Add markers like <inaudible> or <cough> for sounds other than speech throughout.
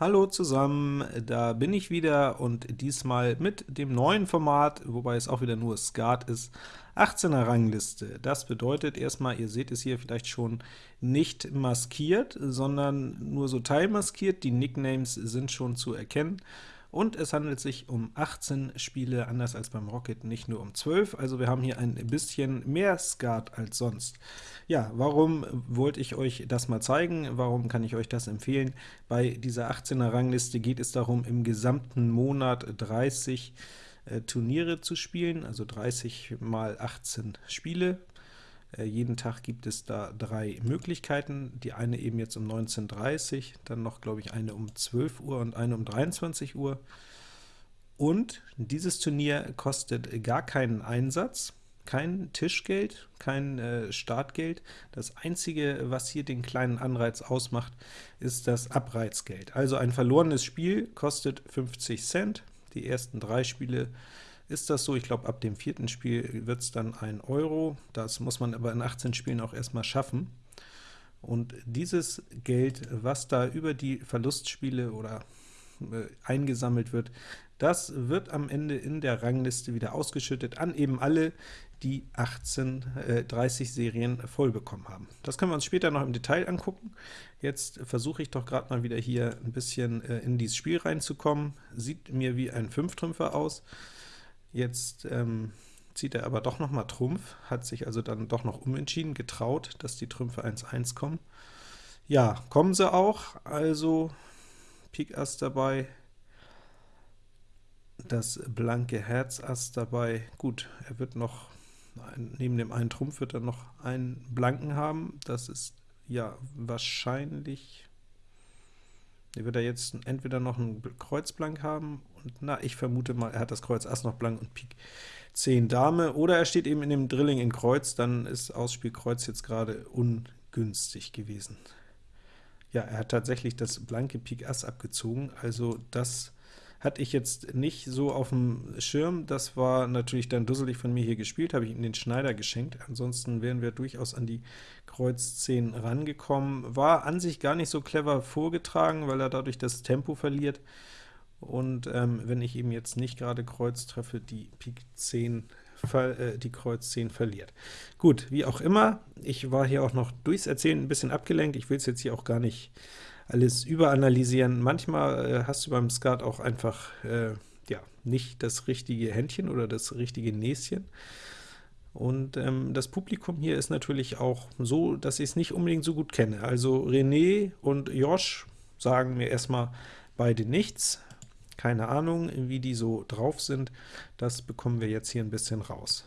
Hallo zusammen, da bin ich wieder und diesmal mit dem neuen Format, wobei es auch wieder nur Skat ist, 18er Rangliste. Das bedeutet erstmal, ihr seht es hier vielleicht schon, nicht maskiert, sondern nur so teilmaskiert, die Nicknames sind schon zu erkennen, und es handelt sich um 18 Spiele, anders als beim Rocket nicht nur um 12, also wir haben hier ein bisschen mehr Skat als sonst. Ja, warum wollte ich euch das mal zeigen? Warum kann ich euch das empfehlen? Bei dieser 18er Rangliste geht es darum, im gesamten Monat 30 äh, Turniere zu spielen, also 30 mal 18 Spiele. Äh, jeden Tag gibt es da drei Möglichkeiten, die eine eben jetzt um 19.30 Uhr, dann noch, glaube ich, eine um 12 Uhr und eine um 23 Uhr. Und dieses Turnier kostet gar keinen Einsatz, kein Tischgeld, kein äh, Startgeld. Das einzige, was hier den kleinen Anreiz ausmacht, ist das Abreizgeld. Also ein verlorenes Spiel kostet 50 Cent. Die ersten drei Spiele ist das so. Ich glaube, ab dem vierten Spiel wird es dann 1 Euro. Das muss man aber in 18 Spielen auch erstmal schaffen. Und dieses Geld, was da über die Verlustspiele oder äh, eingesammelt wird, das wird am Ende in der Rangliste wieder ausgeschüttet an eben alle, die 18, äh, 30 Serien voll bekommen haben. Das können wir uns später noch im Detail angucken. Jetzt versuche ich doch gerade mal wieder hier ein bisschen äh, in dieses Spiel reinzukommen. Sieht mir wie ein Fünftrümpfer aus. Jetzt ähm, zieht er aber doch noch mal Trumpf, hat sich also dann doch noch umentschieden, getraut, dass die Trümpfe 1-1 kommen. Ja, kommen sie auch, also Pik Ass dabei, das blanke Herz Ass dabei. Gut, er wird noch, neben dem einen Trumpf wird er noch einen blanken haben, das ist ja wahrscheinlich hier wird er jetzt entweder noch ein Kreuz blank haben, und na, ich vermute mal, er hat das Kreuz Ass noch blank und Pik 10 Dame, oder er steht eben in dem Drilling in Kreuz, dann ist Ausspiel Kreuz jetzt gerade ungünstig gewesen. Ja, er hat tatsächlich das blanke Pik Ass abgezogen, also das hatte ich jetzt nicht so auf dem Schirm. Das war natürlich dann dusselig von mir hier gespielt, habe ich ihm den Schneider geschenkt. Ansonsten wären wir durchaus an die Kreuz 10 rangekommen. War an sich gar nicht so clever vorgetragen, weil er dadurch das Tempo verliert. Und ähm, wenn ich ihm jetzt nicht gerade Kreuz treffe, die Pik 10 äh, die Kreuz 10 verliert. Gut, wie auch immer, ich war hier auch noch durchs Erzählen ein bisschen abgelenkt, ich will es jetzt hier auch gar nicht alles überanalysieren. Manchmal äh, hast du beim Skat auch einfach äh, ja, nicht das richtige Händchen oder das richtige Näschen. Und ähm, das Publikum hier ist natürlich auch so, dass ich es nicht unbedingt so gut kenne. Also René und Josh sagen mir erstmal beide nichts. Keine Ahnung, wie die so drauf sind. Das bekommen wir jetzt hier ein bisschen raus.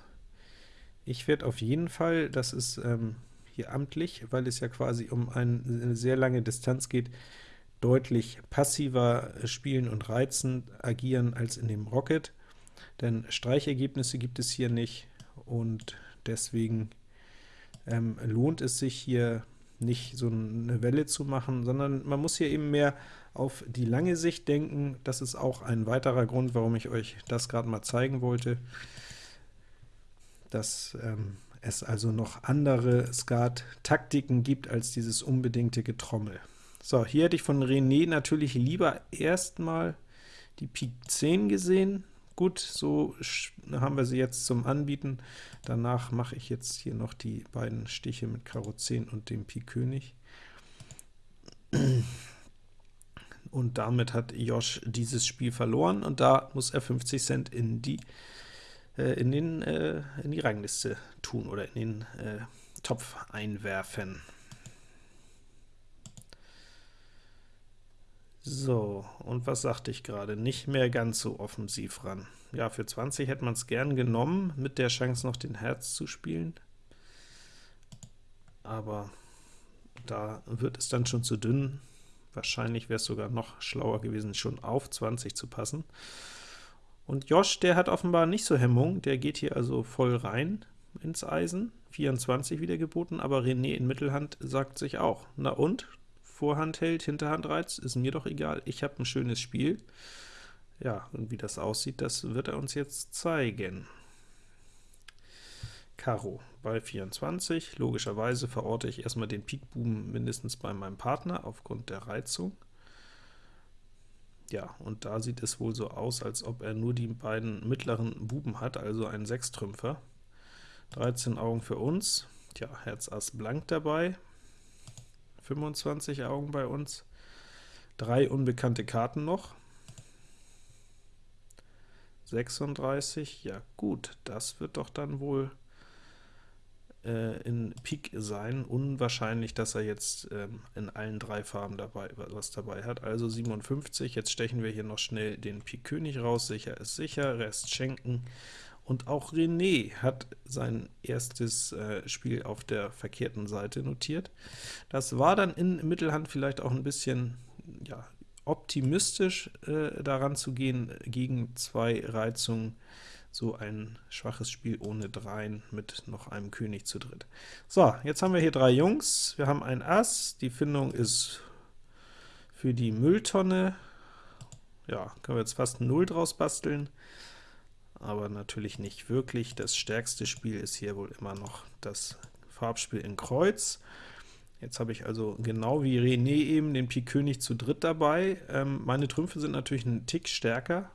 Ich werde auf jeden Fall, das ist ähm, hier amtlich, weil es ja quasi um eine sehr lange Distanz geht, deutlich passiver spielen und reizen agieren als in dem Rocket, denn Streichergebnisse gibt es hier nicht, und deswegen ähm, lohnt es sich hier nicht so eine Welle zu machen, sondern man muss hier eben mehr auf die lange Sicht denken. Das ist auch ein weiterer Grund, warum ich euch das gerade mal zeigen wollte, dass ähm, es also noch andere Skat-Taktiken gibt als dieses unbedingte Getrommel. So, hier hätte ich von René natürlich lieber erstmal die Pik 10 gesehen. Gut, so haben wir sie jetzt zum Anbieten. Danach mache ich jetzt hier noch die beiden Stiche mit Karo 10 und dem Pik König. Und damit hat Josh dieses Spiel verloren, und da muss er 50 Cent in die äh, in, den, äh, in die Rangliste tun oder in den äh, Topf einwerfen. So, und was sagte ich gerade? Nicht mehr ganz so offensiv ran. Ja, für 20 hätte man es gern genommen, mit der Chance noch den Herz zu spielen. Aber da wird es dann schon zu dünn. Wahrscheinlich wäre es sogar noch schlauer gewesen, schon auf 20 zu passen. Und Josh, der hat offenbar nicht so Hemmung, der geht hier also voll rein ins Eisen, 24 wieder geboten, aber René in Mittelhand sagt sich auch, na und? Vorhand hält, Hinterhand reizt, ist mir doch egal, ich habe ein schönes Spiel. Ja, und wie das aussieht, das wird er uns jetzt zeigen. Karo bei 24, logischerweise verorte ich erstmal den Pikbuben mindestens bei meinem Partner aufgrund der Reizung. Ja, und da sieht es wohl so aus, als ob er nur die beiden mittleren Buben hat, also einen Sechstrümpfer. 13 Augen für uns, tja, Herz Ass blank dabei, 25 Augen bei uns, drei unbekannte Karten noch, 36, ja gut, das wird doch dann wohl äh, in Pik sein. Unwahrscheinlich, dass er jetzt ähm, in allen drei Farben dabei was dabei hat. Also 57, jetzt stechen wir hier noch schnell den Pik König raus, sicher ist sicher, Rest schenken. Und auch René hat sein erstes äh, Spiel auf der verkehrten Seite notiert. Das war dann in Mittelhand vielleicht auch ein bisschen ja, optimistisch äh, daran zu gehen, gegen zwei Reizungen so ein schwaches Spiel ohne Dreien mit noch einem König zu dritt. So, jetzt haben wir hier drei Jungs, wir haben ein Ass, die Findung ist für die Mülltonne, ja, können wir jetzt fast 0 draus basteln, aber natürlich nicht wirklich. Das stärkste Spiel ist hier wohl immer noch das Farbspiel in Kreuz. Jetzt habe ich also genau wie René eben den Pik König zu dritt dabei. Ähm, meine Trümpfe sind natürlich ein Tick stärker,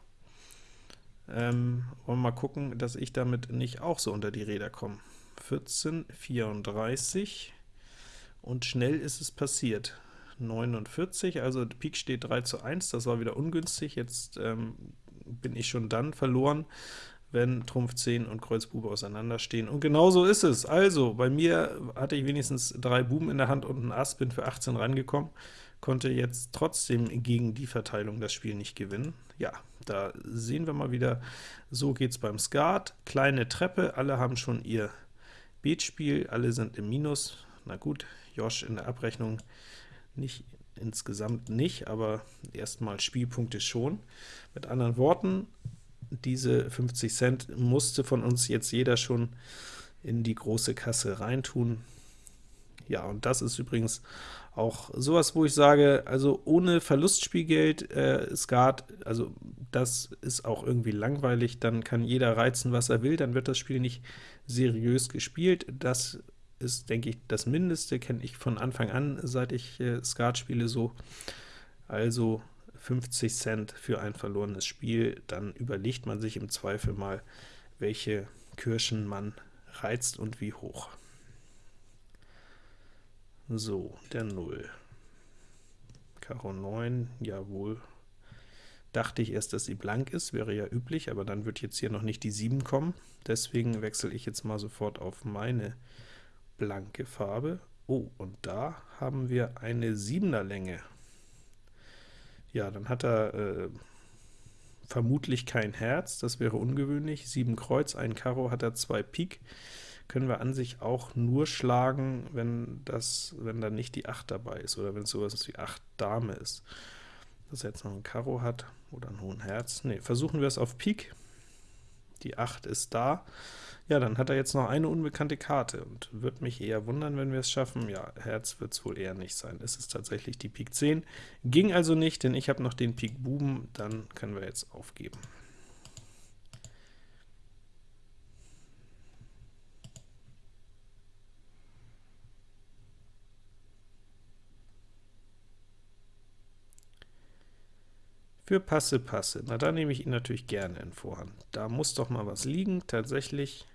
ähm, wollen wir mal gucken, dass ich damit nicht auch so unter die Räder komme. 14, 34 und schnell ist es passiert. 49, also Pik steht 3 zu 1, das war wieder ungünstig, jetzt ähm, bin ich schon dann verloren, wenn Trumpf 10 und Kreuz Bube auseinanderstehen. Und genau so ist es. Also, bei mir hatte ich wenigstens drei Buben in der Hand und ein Ass, bin für 18 rangekommen, konnte jetzt trotzdem gegen die Verteilung das Spiel nicht gewinnen. Ja, da sehen wir mal wieder, so geht es beim Skat. Kleine Treppe, alle haben schon ihr Beetspiel, alle sind im Minus. Na gut, Josh in der Abrechnung nicht insgesamt nicht, aber erstmal Spielpunkte schon. Mit anderen Worten, diese 50 Cent musste von uns jetzt jeder schon in die große Kasse reintun. Ja, und das ist übrigens auch sowas, wo ich sage, also ohne Verlustspielgeld äh, Skat, also das ist auch irgendwie langweilig, dann kann jeder reizen, was er will, dann wird das Spiel nicht seriös gespielt. Das ist, denke ich, das Mindeste, kenne ich von Anfang an, seit ich äh, Skat spiele so. Also 50 Cent für ein verlorenes Spiel, dann überlegt man sich im Zweifel mal, welche Kirschen man reizt und wie hoch. So, der 0. Karo 9, jawohl. Dachte ich erst, dass sie blank ist, wäre ja üblich, aber dann wird jetzt hier noch nicht die 7 kommen. Deswegen wechsle ich jetzt mal sofort auf meine blanke Farbe. Oh, und da haben wir eine 7er Länge. Ja, dann hat er äh, vermutlich kein Herz, das wäre ungewöhnlich. 7 Kreuz, ein Karo hat er 2 Pik können wir an sich auch nur schlagen, wenn das, wenn da nicht die 8 dabei ist, oder wenn es sowas wie 8 Dame ist. Dass er jetzt noch ein Karo hat, oder ein hohen Herz. Ne, versuchen wir es auf Pik. Die 8 ist da. Ja, dann hat er jetzt noch eine unbekannte Karte, und wird mich eher wundern, wenn wir es schaffen. Ja, Herz wird es wohl eher nicht sein. Es ist tatsächlich die Pik 10. Ging also nicht, denn ich habe noch den Pik Buben, dann können wir jetzt aufgeben. Für Passe, Passe. Na, da nehme ich ihn natürlich gerne in Vorhand. Da muss doch mal was liegen. Tatsächlich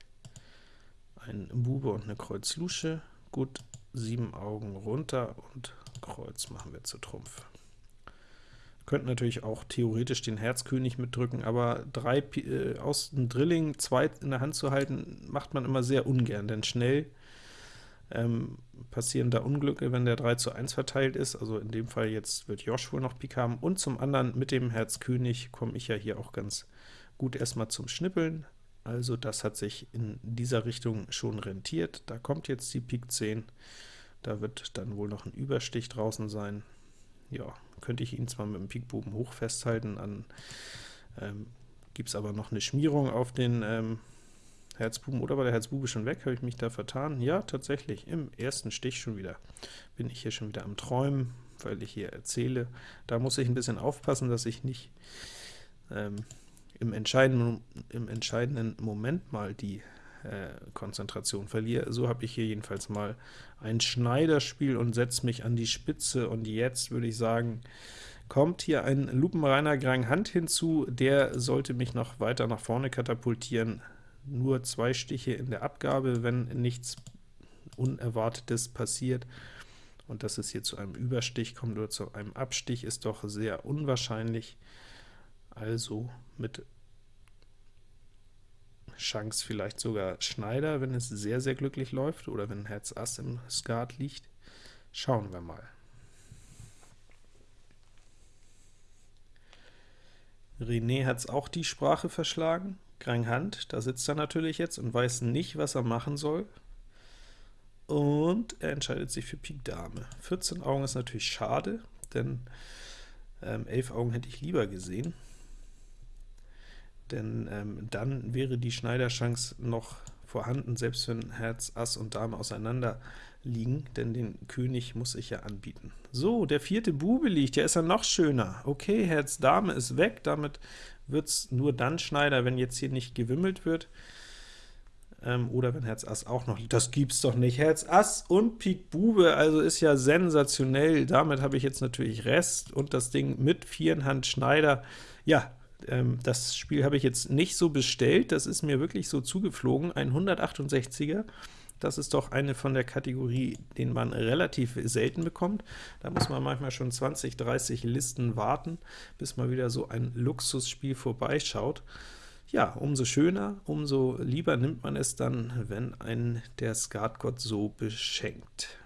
ein Bube und eine Kreuz Lusche. Gut, sieben Augen runter und Kreuz machen wir zu Trumpf. Könnten natürlich auch theoretisch den Herzkönig mitdrücken, aber drei äh, aus dem Drilling, zwei in der Hand zu halten, macht man immer sehr ungern, denn schnell ähm, passieren da Unglücke, wenn der 3 zu 1 verteilt ist, also in dem Fall jetzt wird Josh wohl noch Pik haben, und zum anderen mit dem Herz König komme ich ja hier auch ganz gut erstmal zum Schnippeln, also das hat sich in dieser Richtung schon rentiert. Da kommt jetzt die Pik 10, da wird dann wohl noch ein Überstich draußen sein. Ja, könnte ich ihn zwar mit dem Pikbuben hoch festhalten, an ähm, gibt es aber noch eine Schmierung auf den ähm, Herzbuben, oder war der Herzbube schon weg? Habe ich mich da vertan? Ja, tatsächlich, im ersten Stich schon wieder. Bin ich hier schon wieder am Träumen, weil ich hier erzähle. Da muss ich ein bisschen aufpassen, dass ich nicht ähm, im, entscheidenden, im entscheidenden Moment mal die äh, Konzentration verliere. So habe ich hier jedenfalls mal ein Schneiderspiel und setze mich an die Spitze, und jetzt würde ich sagen, kommt hier ein lupenreiner Grang Hand hinzu, der sollte mich noch weiter nach vorne katapultieren. Nur zwei Stiche in der Abgabe, wenn nichts Unerwartetes passiert. Und dass es hier zu einem Überstich kommt oder zu einem Abstich, ist doch sehr unwahrscheinlich. Also mit Chance vielleicht sogar Schneider, wenn es sehr, sehr glücklich läuft, oder wenn Herz Ass im Skat liegt. Schauen wir mal. René hat es auch die Sprache verschlagen. Grang Hand, da sitzt er natürlich jetzt und weiß nicht, was er machen soll. Und er entscheidet sich für Pik Dame. 14 Augen ist natürlich schade, denn ähm, 11 Augen hätte ich lieber gesehen denn ähm, dann wäre die Schneiderchance noch vorhanden, selbst wenn Herz, Ass und Dame auseinander liegen, denn den König muss ich ja anbieten. So, der vierte Bube liegt, der ist ja noch schöner. Okay, Herz, Dame ist weg, damit wird es nur dann Schneider, wenn jetzt hier nicht gewimmelt wird, ähm, oder wenn Herz Ass auch noch liegt. Das gibt's doch nicht. Herz Ass und Pik Bube, also ist ja sensationell. Damit habe ich jetzt natürlich Rest und das Ding mit Vierenhand Schneider. Ja, ähm, das Spiel habe ich jetzt nicht so bestellt, das ist mir wirklich so zugeflogen, ein 168er, das ist doch eine von der Kategorie, den man relativ selten bekommt. Da muss man manchmal schon 20, 30 Listen warten, bis mal wieder so ein Luxusspiel vorbeischaut. Ja, umso schöner, umso lieber nimmt man es dann, wenn ein der Skatgott so beschenkt.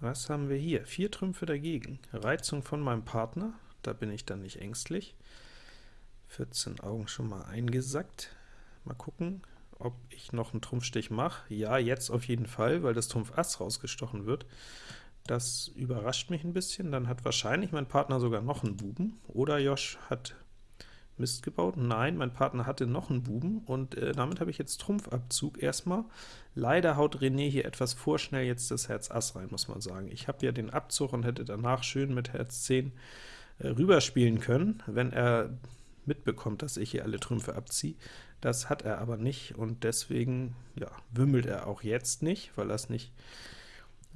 Was haben wir hier? Vier Trümpfe dagegen. Reizung von meinem Partner, da bin ich dann nicht ängstlich. 14 Augen schon mal eingesackt. Mal gucken, ob ich noch einen Trumpfstich mache. Ja, jetzt auf jeden Fall, weil das Trumpf Ass rausgestochen wird. Das überrascht mich ein bisschen. Dann hat wahrscheinlich mein Partner sogar noch einen Buben, oder Josh hat Mist gebaut? Nein, mein Partner hatte noch einen Buben, und äh, damit habe ich jetzt Trumpfabzug erstmal. Leider haut René hier etwas vorschnell jetzt das Herz Ass rein, muss man sagen. Ich habe ja den Abzug und hätte danach schön mit Herz 10 äh, rüberspielen können, wenn er mitbekommt, dass ich hier alle Trümpfe abziehe. Das hat er aber nicht, und deswegen ja, wimmelt er auch jetzt nicht, weil er es nicht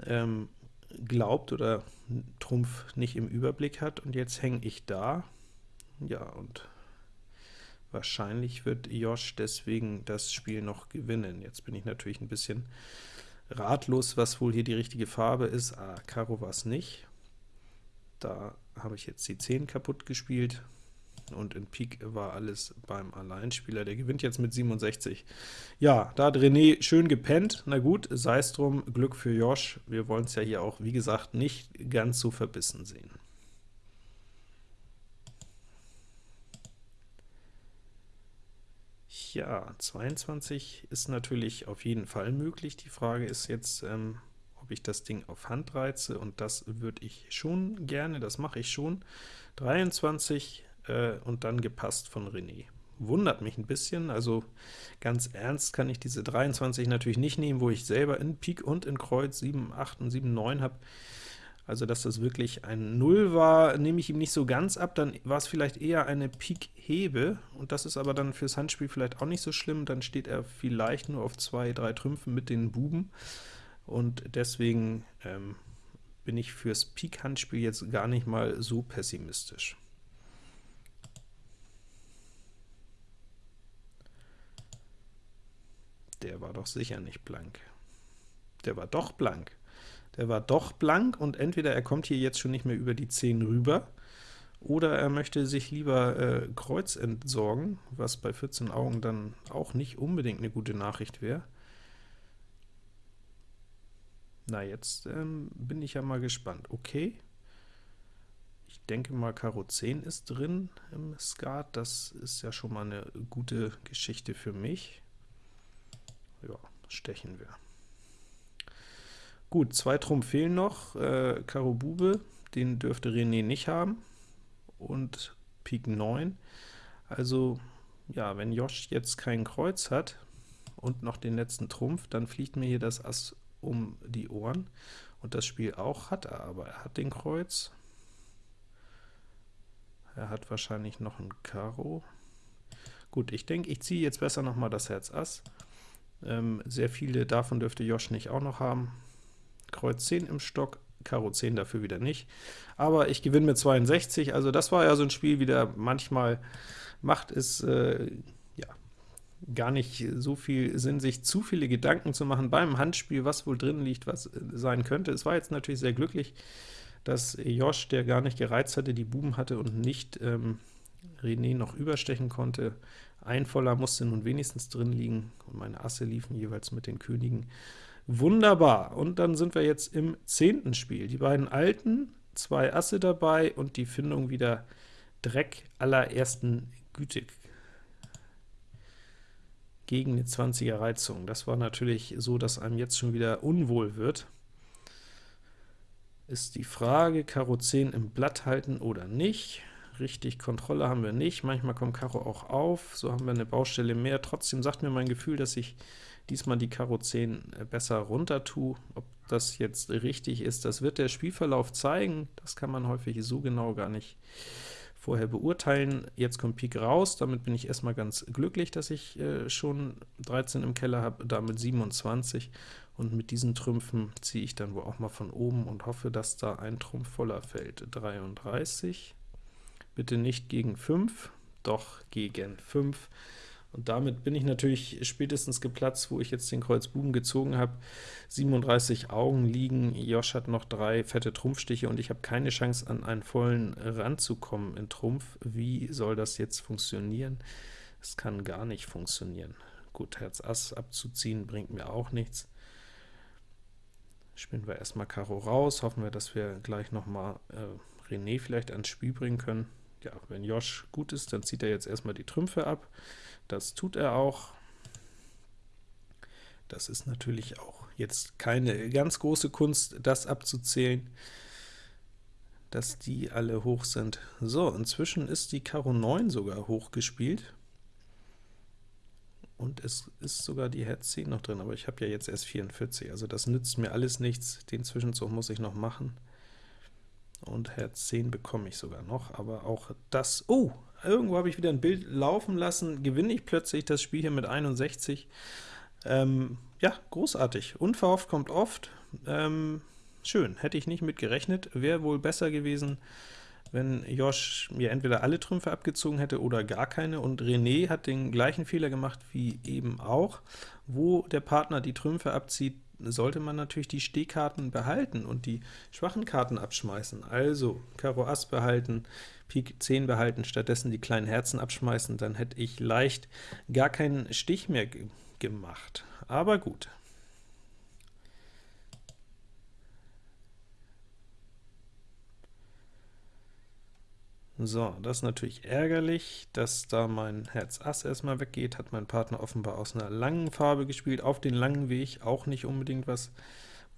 ähm, glaubt oder Trumpf nicht im Überblick hat, und jetzt hänge ich da. Ja, und Wahrscheinlich wird Josh deswegen das Spiel noch gewinnen. Jetzt bin ich natürlich ein bisschen ratlos, was wohl hier die richtige Farbe ist. Ah, Karo war es nicht. Da habe ich jetzt die 10 kaputt gespielt, und in Pik war alles beim Alleinspieler. Der gewinnt jetzt mit 67. Ja, da hat René schön gepennt. Na gut, sei es drum, Glück für Josh. Wir wollen es ja hier auch, wie gesagt, nicht ganz so verbissen sehen. Ja, 22 ist natürlich auf jeden Fall möglich. Die Frage ist jetzt, ähm, ob ich das Ding auf Hand reize, und das würde ich schon gerne, das mache ich schon. 23 äh, und dann gepasst von René. Wundert mich ein bisschen, also ganz ernst kann ich diese 23 natürlich nicht nehmen, wo ich selber in Pik und in Kreuz 7, 8 und 7, 9 habe. Also, dass das wirklich ein 0 war, nehme ich ihm nicht so ganz ab, dann war es vielleicht eher eine Pik-Hebe, und das ist aber dann fürs Handspiel vielleicht auch nicht so schlimm, dann steht er vielleicht nur auf zwei, drei Trümpfen mit den Buben, und deswegen ähm, bin ich fürs Pik-Handspiel jetzt gar nicht mal so pessimistisch. Der war doch sicher nicht blank. Der war doch blank der war doch blank, und entweder er kommt hier jetzt schon nicht mehr über die 10 rüber, oder er möchte sich lieber äh, Kreuz entsorgen, was bei 14 Augen dann auch nicht unbedingt eine gute Nachricht wäre. Na, jetzt ähm, bin ich ja mal gespannt. Okay, ich denke mal, Karo 10 ist drin im Skat, das ist ja schon mal eine gute Geschichte für mich. Ja, stechen wir. Gut, zwei Trumpf fehlen noch, äh, Karo Bube, den dürfte René nicht haben, und Pik 9. Also, ja, wenn Josh jetzt kein Kreuz hat und noch den letzten Trumpf, dann fliegt mir hier das Ass um die Ohren, und das Spiel auch hat er, aber er hat den Kreuz. Er hat wahrscheinlich noch ein Karo. Gut, ich denke, ich ziehe jetzt besser noch mal das Herz Ass. Ähm, sehr viele davon dürfte Josh nicht auch noch haben. Kreuz 10 im Stock, Karo 10 dafür wieder nicht. Aber ich gewinne mit 62, also das war ja so ein Spiel wieder, manchmal macht es äh, ja, gar nicht so viel Sinn, sich zu viele Gedanken zu machen beim Handspiel, was wohl drin liegt, was äh, sein könnte. Es war jetzt natürlich sehr glücklich, dass Josh, der gar nicht gereizt hatte, die Buben hatte und nicht ähm, René noch überstechen konnte. Ein Voller musste nun wenigstens drin liegen, und meine Asse liefen jeweils mit den Königen. Wunderbar, und dann sind wir jetzt im zehnten Spiel. Die beiden Alten, zwei Asse dabei und die Findung wieder Dreck allerersten Güte gegen eine 20er Reizung. Das war natürlich so, dass einem jetzt schon wieder unwohl wird. Ist die Frage, Karo 10 im Blatt halten oder nicht? Richtig, Kontrolle haben wir nicht. Manchmal kommt Karo auch auf, so haben wir eine Baustelle mehr. Trotzdem sagt mir mein Gefühl, dass ich diesmal die Karo 10 äh, besser runter tue. Ob das jetzt richtig ist, das wird der Spielverlauf zeigen. Das kann man häufig so genau gar nicht vorher beurteilen. Jetzt kommt Pik raus, damit bin ich erstmal ganz glücklich, dass ich äh, schon 13 im Keller habe, damit 27, und mit diesen Trümpfen ziehe ich dann wohl auch mal von oben und hoffe, dass da ein Trumpf voller fällt. 33, bitte nicht gegen 5, doch gegen 5. Und damit bin ich natürlich spätestens geplatzt, wo ich jetzt den Kreuz Buben gezogen habe. 37 Augen liegen, Josh hat noch drei fette Trumpfstiche, und ich habe keine Chance, an einen vollen ranzukommen in Trumpf. Wie soll das jetzt funktionieren? Es kann gar nicht funktionieren. Gut, Herz Ass abzuziehen bringt mir auch nichts. Spielen wir erstmal Karo raus, hoffen wir, dass wir gleich noch mal äh, René vielleicht ans Spiel bringen können ja, wenn Josh gut ist, dann zieht er jetzt erstmal die Trümpfe ab. Das tut er auch. Das ist natürlich auch jetzt keine ganz große Kunst, das abzuzählen, dass die alle hoch sind. So, inzwischen ist die Karo 9 sogar hochgespielt. Und es ist sogar die Herz 10 noch drin, aber ich habe ja jetzt erst 44, also das nützt mir alles nichts. Den Zwischenzug muss ich noch machen und Herz 10 bekomme ich sogar noch, aber auch das, oh, irgendwo habe ich wieder ein Bild laufen lassen, gewinne ich plötzlich das Spiel hier mit 61. Ähm, ja, großartig. Unverhofft kommt oft. Ähm, schön, hätte ich nicht mit gerechnet. Wäre wohl besser gewesen, wenn Josh mir entweder alle Trümpfe abgezogen hätte oder gar keine, und René hat den gleichen Fehler gemacht wie eben auch. Wo der Partner die Trümpfe abzieht, sollte man natürlich die Stehkarten behalten und die schwachen Karten abschmeißen. Also Karo Ass behalten, Pik 10 behalten, stattdessen die kleinen Herzen abschmeißen, dann hätte ich leicht gar keinen Stich mehr gemacht. Aber gut. So, das ist natürlich ärgerlich, dass da mein Herz Ass erstmal weggeht, hat mein Partner offenbar aus einer langen Farbe gespielt, auf den langen Weg, auch nicht unbedingt was,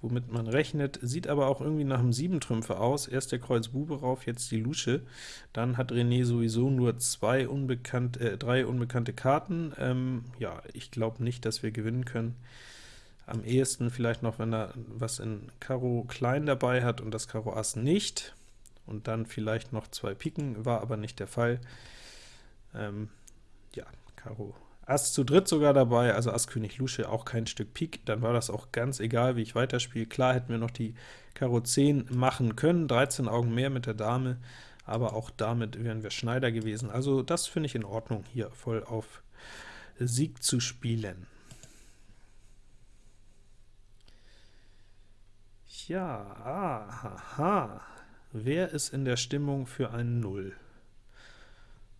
womit man rechnet, sieht aber auch irgendwie nach einem Siebentrümpfe aus, erst der Kreuz Bube rauf, jetzt die Lusche, dann hat René sowieso nur zwei unbekannt, äh, drei unbekannte Karten, ähm, ja, ich glaube nicht, dass wir gewinnen können. Am ehesten vielleicht noch, wenn er was in Karo Klein dabei hat und das Karo Ass nicht, und dann vielleicht noch zwei Piken, war aber nicht der Fall. Ähm, ja, Karo Ass zu dritt sogar dabei, also Ass König Lusche auch kein Stück Pik, dann war das auch ganz egal, wie ich weiterspiele. Klar hätten wir noch die Karo 10 machen können, 13 Augen mehr mit der Dame, aber auch damit wären wir Schneider gewesen. Also das finde ich in Ordnung, hier voll auf Sieg zu spielen. Ja, aha. Wer ist in der Stimmung für ein 0?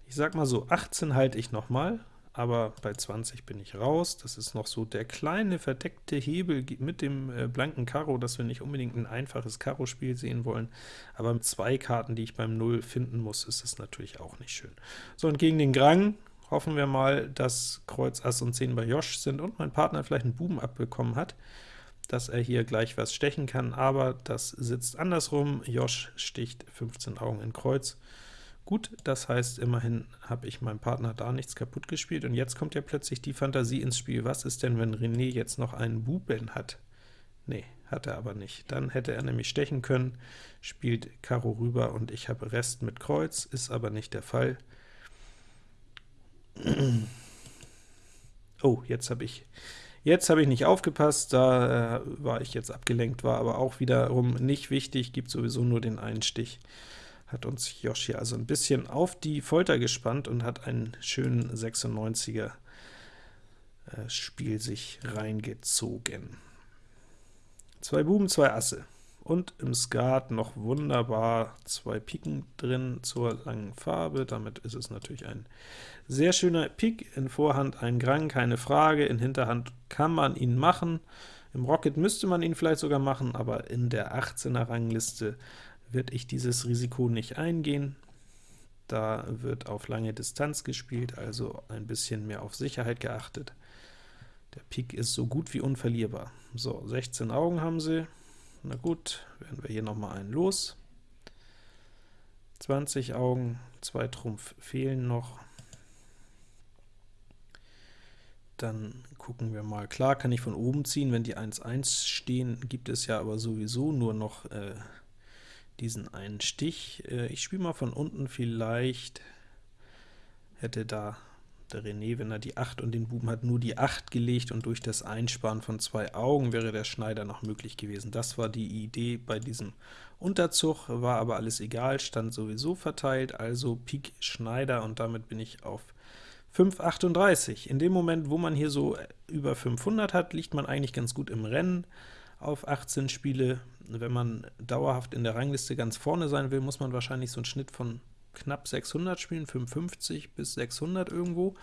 Ich sag mal so, 18 halte ich noch mal, aber bei 20 bin ich raus. Das ist noch so der kleine verdeckte Hebel mit dem äh, blanken Karo, dass wir nicht unbedingt ein einfaches Karo-Spiel sehen wollen, aber mit zwei Karten, die ich beim 0 finden muss, ist es natürlich auch nicht schön. So, und gegen den Grang hoffen wir mal, dass Kreuz, Ass und 10 bei Josh sind und mein Partner vielleicht einen Buben abbekommen hat dass er hier gleich was stechen kann, aber das sitzt andersrum. Josh sticht 15 Augen in Kreuz. Gut, das heißt, immerhin habe ich meinem Partner da nichts kaputt gespielt, und jetzt kommt ja plötzlich die Fantasie ins Spiel. Was ist denn, wenn René jetzt noch einen Buben hat? Nee, hat er aber nicht. Dann hätte er nämlich stechen können, spielt Karo rüber, und ich habe Rest mit Kreuz, ist aber nicht der Fall. <clears throat> Oh, jetzt habe ich Jetzt habe ich nicht aufgepasst, da äh, war ich jetzt abgelenkt, war aber auch wiederum nicht wichtig, gibt sowieso nur den einen Stich. Hat uns Yoshi also ein bisschen auf die Folter gespannt und hat einen schönen 96er äh, Spiel sich reingezogen. Zwei Buben, zwei Asse. Und im Skat noch wunderbar zwei Piken drin zur langen Farbe. Damit ist es natürlich ein sehr schöner Pik. In Vorhand ein Grang, keine Frage. In Hinterhand kann man ihn machen. Im Rocket müsste man ihn vielleicht sogar machen, aber in der 18er Rangliste wird ich dieses Risiko nicht eingehen. Da wird auf lange Distanz gespielt, also ein bisschen mehr auf Sicherheit geachtet. Der Pik ist so gut wie unverlierbar. So, 16 Augen haben sie. Na gut, werden wir hier noch mal einen los. 20 Augen, zwei Trumpf fehlen noch. Dann gucken wir mal. Klar kann ich von oben ziehen, wenn die 1-1 stehen, gibt es ja aber sowieso nur noch äh, diesen einen Stich. Äh, ich spiele mal von unten, vielleicht hätte da der René, wenn er die 8 und den Buben hat, nur die 8 gelegt und durch das Einsparen von zwei Augen wäre der Schneider noch möglich gewesen. Das war die Idee bei diesem Unterzug, war aber alles egal, stand sowieso verteilt, also Pik Schneider und damit bin ich auf 5,38. In dem Moment, wo man hier so über 500 hat, liegt man eigentlich ganz gut im Rennen auf 18 Spiele. Wenn man dauerhaft in der Rangliste ganz vorne sein will, muss man wahrscheinlich so einen Schnitt von knapp 600 spielen, 55 bis 600 irgendwo.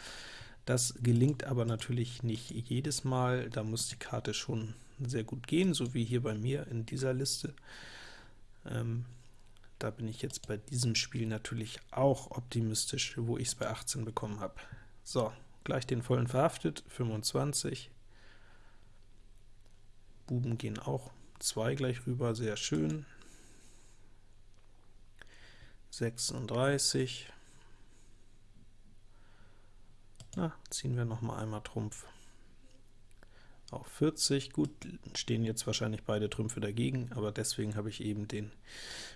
Das gelingt aber natürlich nicht jedes Mal, da muss die Karte schon sehr gut gehen, so wie hier bei mir in dieser Liste. Ähm, da bin ich jetzt bei diesem Spiel natürlich auch optimistisch, wo ich es bei 18 bekommen habe. So, gleich den vollen verhaftet, 25. Buben gehen auch zwei gleich rüber, sehr schön. 36. Na, ziehen wir noch mal einmal Trumpf auf 40. Gut, stehen jetzt wahrscheinlich beide Trümpfe dagegen, aber deswegen habe ich eben den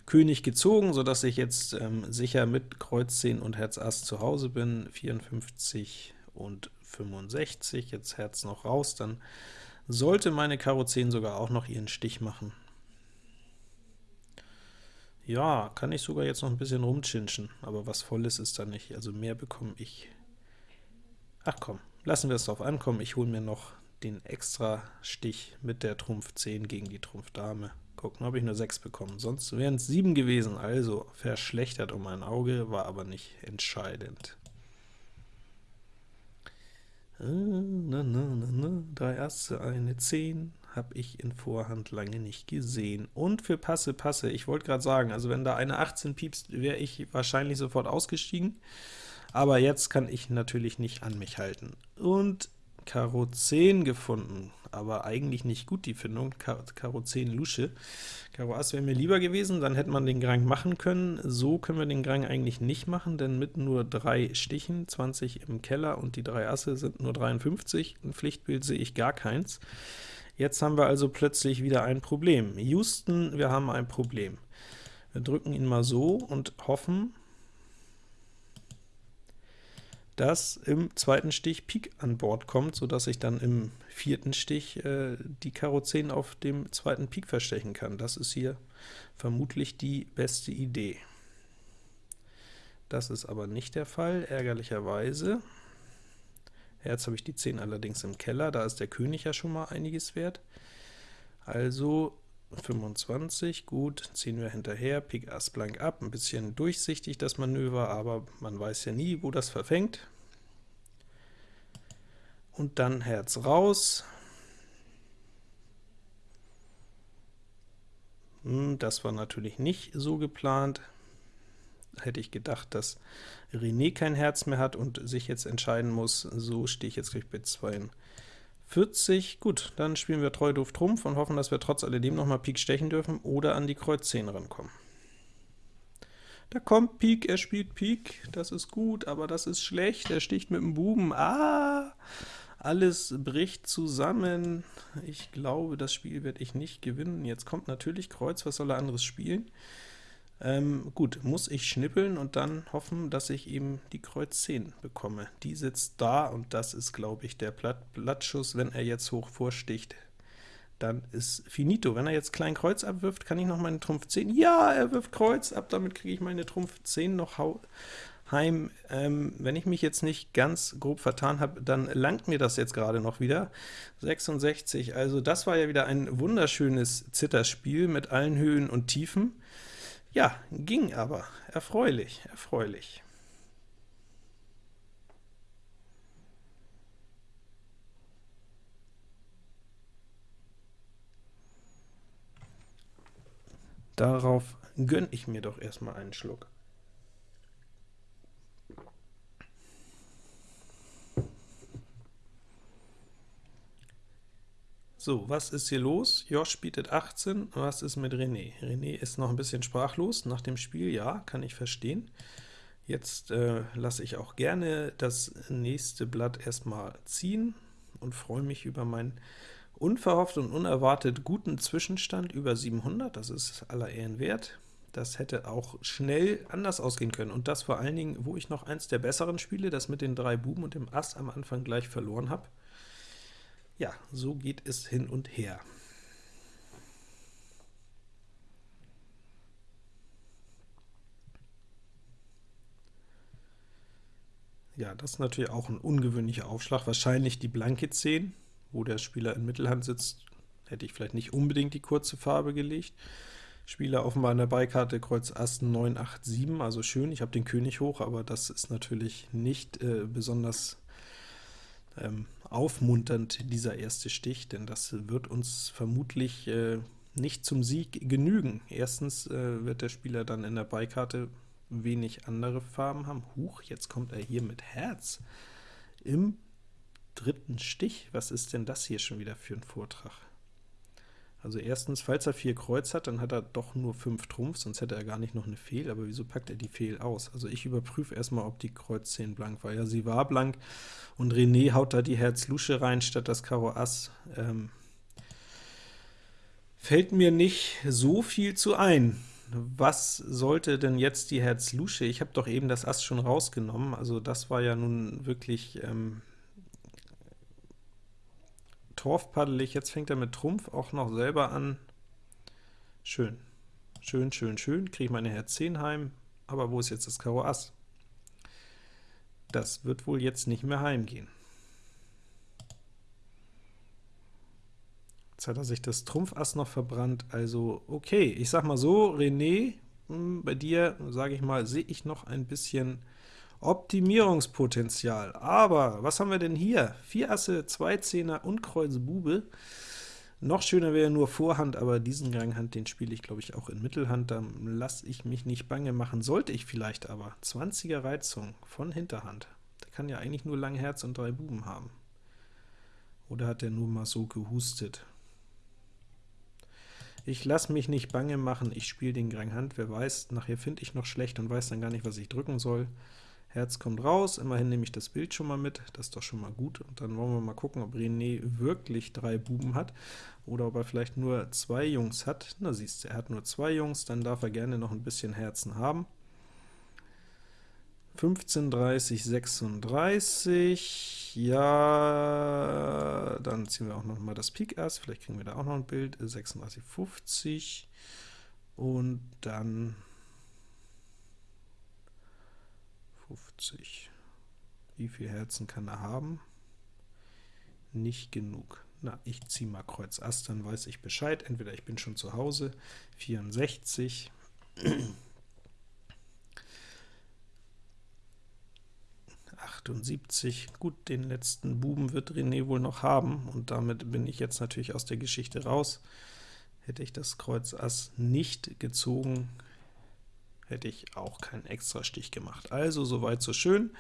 König gezogen, sodass ich jetzt ähm, sicher mit Kreuz 10 und Herz Ass zu Hause bin. 54 und 65, jetzt Herz noch raus, dann sollte meine Karo 10 sogar auch noch ihren Stich machen. Ja, kann ich sogar jetzt noch ein bisschen rumchinschen, aber was Volles ist da nicht, also mehr bekomme ich. Ach komm, lassen wir es drauf ankommen, ich hole mir noch den extra Stich mit der Trumpf 10 gegen die Trumpf Dame. Gucken, habe ich nur 6 bekommen, sonst wären es 7 gewesen, also verschlechtert um ein Auge, war aber nicht entscheidend. Äh, na, na, na, na. Drei Asse, eine 10, habe ich in Vorhand lange nicht gesehen. Und für Passe, Passe, ich wollte gerade sagen, also wenn da eine 18 piepst, wäre ich wahrscheinlich sofort ausgestiegen, aber jetzt kann ich natürlich nicht an mich halten. Und Karo 10 gefunden, aber eigentlich nicht gut die Findung, Karo 10 Lusche. Karo Ass wäre mir lieber gewesen, dann hätte man den Grang machen können. So können wir den Grang eigentlich nicht machen, denn mit nur drei Stichen, 20 im Keller und die drei Asse sind nur 53, ein Pflichtbild sehe ich gar keins. Jetzt haben wir also plötzlich wieder ein Problem. Houston, wir haben ein Problem. Wir drücken ihn mal so und hoffen, dass im zweiten Stich Pik an Bord kommt, sodass ich dann im vierten Stich äh, die Karo 10 auf dem zweiten Pik verstechen kann. Das ist hier vermutlich die beste Idee. Das ist aber nicht der Fall, ärgerlicherweise. Jetzt habe ich die 10 allerdings im Keller, da ist der König ja schon mal einiges wert. Also 25, gut, ziehen wir hinterher, Pik Ass blank ab, ein bisschen durchsichtig das Manöver, aber man weiß ja nie, wo das verfängt. Und dann Herz raus. Hm, das war natürlich nicht so geplant hätte ich gedacht, dass René kein Herz mehr hat und sich jetzt entscheiden muss. So stehe ich jetzt gleich bei 42. Gut, dann spielen wir treu doof Trumpf und hoffen, dass wir trotz alledem noch mal Pik stechen dürfen oder an die Kreuz 10 rankommen. Da kommt Pik, er spielt Pik, das ist gut, aber das ist schlecht, er sticht mit dem Buben. Ah, alles bricht zusammen. Ich glaube, das Spiel werde ich nicht gewinnen. Jetzt kommt natürlich Kreuz, was soll er anderes spielen? Ähm, gut, muss ich schnippeln und dann hoffen, dass ich eben die Kreuz 10 bekomme. Die sitzt da, und das ist, glaube ich, der Blatt Blattschuss. Wenn er jetzt hoch vorsticht, dann ist finito. Wenn er jetzt klein Kreuz abwirft, kann ich noch meine Trumpf 10? Ja, er wirft Kreuz ab, damit kriege ich meine Trumpf 10 noch heim. Ähm, wenn ich mich jetzt nicht ganz grob vertan habe, dann langt mir das jetzt gerade noch wieder. 66, also das war ja wieder ein wunderschönes Zitterspiel mit allen Höhen und Tiefen. Ja, ging aber. Erfreulich, erfreulich. Darauf gönne ich mir doch erstmal einen Schluck. So, was ist hier los? Josh bietet 18, was ist mit René? René ist noch ein bisschen sprachlos nach dem Spiel, ja, kann ich verstehen. Jetzt äh, lasse ich auch gerne das nächste Blatt erstmal ziehen und freue mich über meinen unverhofft und unerwartet guten Zwischenstand über 700, das ist aller Ehren wert. Das hätte auch schnell anders ausgehen können, und das vor allen Dingen, wo ich noch eins der besseren Spiele, das mit den drei Buben und dem Ass am Anfang gleich verloren habe. Ja, so geht es hin und her. Ja, das ist natürlich auch ein ungewöhnlicher Aufschlag. Wahrscheinlich die blanke 10, wo der Spieler in Mittelhand sitzt, hätte ich vielleicht nicht unbedingt die kurze Farbe gelegt. Spieler offenbar in der Beikarte Kreuz Ass 9, 8, 7, also schön, ich habe den König hoch, aber das ist natürlich nicht äh, besonders ähm, aufmunternd, dieser erste Stich, denn das wird uns vermutlich äh, nicht zum Sieg genügen. Erstens äh, wird der Spieler dann in der Beikarte wenig andere Farben haben. Huch, jetzt kommt er hier mit Herz im dritten Stich. Was ist denn das hier schon wieder für ein Vortrag? Also erstens, falls er 4 Kreuz hat, dann hat er doch nur 5 Trumpf, sonst hätte er gar nicht noch eine Fehl, aber wieso packt er die Fehl aus? Also ich überprüfe erstmal, ob die Kreuz 10 blank war. Ja, sie war blank, und René haut da die Herz Lusche rein statt das Karo Ass. Ähm, fällt mir nicht so viel zu ein. Was sollte denn jetzt die Herz Lusche? Ich habe doch eben das Ass schon rausgenommen, also das war ja nun wirklich ähm, torfpaddelig. Jetzt fängt er mit Trumpf auch noch selber an. Schön, schön, schön, schön. Kriege ich meine Herz 10 heim, aber wo ist jetzt das Karo Ass? Das wird wohl jetzt nicht mehr heimgehen. Jetzt hat er sich das Trumpf Ass noch verbrannt, also okay, ich sag mal so, René, hm, bei dir, sage ich mal, sehe ich noch ein bisschen Optimierungspotenzial. Aber was haben wir denn hier? Vier Asse, zwei Zehner und Kreuz Bube. Noch schöner wäre nur Vorhand, aber diesen Ganghand, den spiele ich, glaube ich, auch in Mittelhand. Da lasse ich mich nicht bange machen. Sollte ich vielleicht aber. 20er Reizung von Hinterhand. Der kann ja eigentlich nur Langherz und drei Buben haben. Oder hat er nur mal so gehustet? Ich lasse mich nicht bange machen, ich spiele den Ganghand. Wer weiß, nachher finde ich noch schlecht und weiß dann gar nicht, was ich drücken soll. Herz kommt raus, immerhin nehme ich das Bild schon mal mit, das ist doch schon mal gut. Und dann wollen wir mal gucken, ob René wirklich drei Buben hat, oder ob er vielleicht nur zwei Jungs hat. Na siehst du, er hat nur zwei Jungs, dann darf er gerne noch ein bisschen Herzen haben. 15, 30, 36, ja, dann ziehen wir auch noch mal das Pik Ass, vielleicht kriegen wir da auch noch ein Bild, 36, 50, und dann 50. Wie viel Herzen kann er haben? Nicht genug. Na, ich ziehe mal Kreuz Ass, dann weiß ich Bescheid. Entweder ich bin schon zu Hause, 64, Gut, den letzten Buben wird René wohl noch haben, und damit bin ich jetzt natürlich aus der Geschichte raus. Hätte ich das Kreuz Ass nicht gezogen, hätte ich auch keinen extra Stich gemacht. Also soweit so schön.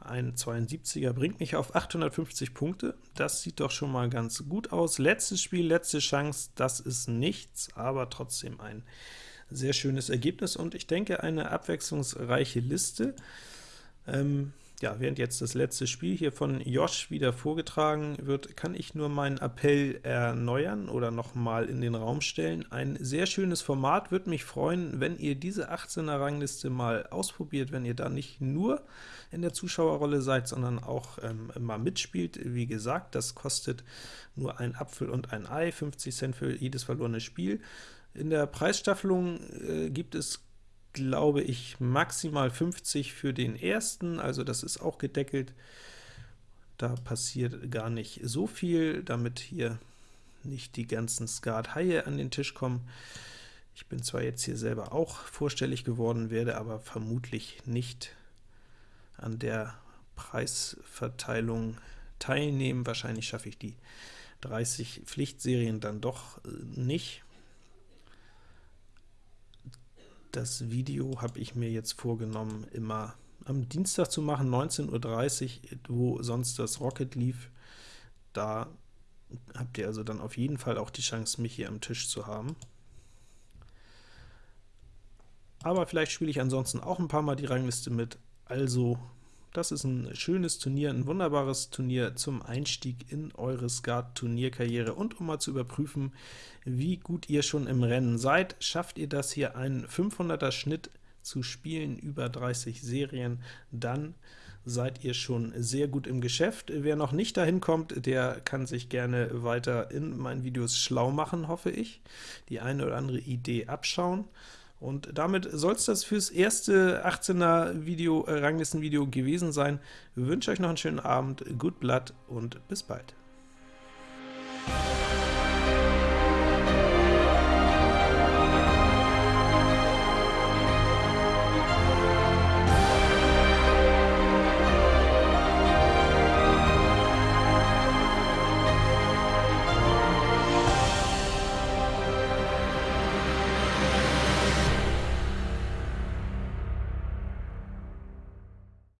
Ein 72er bringt mich auf 850 Punkte. Das sieht doch schon mal ganz gut aus. Letztes Spiel, letzte Chance, das ist nichts, aber trotzdem ein sehr schönes Ergebnis und ich denke eine abwechslungsreiche Liste. Ähm, ja, während jetzt das letzte Spiel hier von Josh wieder vorgetragen wird, kann ich nur meinen Appell erneuern oder nochmal in den Raum stellen. Ein sehr schönes Format, würde mich freuen, wenn ihr diese 18er Rangliste mal ausprobiert, wenn ihr da nicht nur in der Zuschauerrolle seid, sondern auch ähm, mal mitspielt. Wie gesagt, das kostet nur ein Apfel und ein Ei, 50 Cent für jedes verlorene Spiel. In der Preisstaffelung äh, gibt es glaube ich, maximal 50 für den ersten, also das ist auch gedeckelt. Da passiert gar nicht so viel, damit hier nicht die ganzen Skat-Haie an den Tisch kommen. Ich bin zwar jetzt hier selber auch vorstellig geworden, werde aber vermutlich nicht an der Preisverteilung teilnehmen. Wahrscheinlich schaffe ich die 30 Pflichtserien dann doch äh, nicht. Das Video habe ich mir jetzt vorgenommen, immer am Dienstag zu machen, 19.30 Uhr, wo sonst das Rocket lief. Da habt ihr also dann auf jeden Fall auch die Chance, mich hier am Tisch zu haben. Aber vielleicht spiele ich ansonsten auch ein paar Mal die Rangliste mit, also das ist ein schönes Turnier, ein wunderbares Turnier zum Einstieg in eure Skat-Turnierkarriere und um mal zu überprüfen, wie gut ihr schon im Rennen seid. Schafft ihr das hier, einen 500er Schnitt zu spielen, über 30 Serien, dann seid ihr schon sehr gut im Geschäft. Wer noch nicht dahin kommt, der kann sich gerne weiter in meinen Videos schlau machen, hoffe ich, die eine oder andere Idee abschauen. Und damit soll es das fürs erste 18er Video, äh, Ranglistenvideo gewesen sein. Ich wünsche euch noch einen schönen Abend, gut Blatt und bis bald.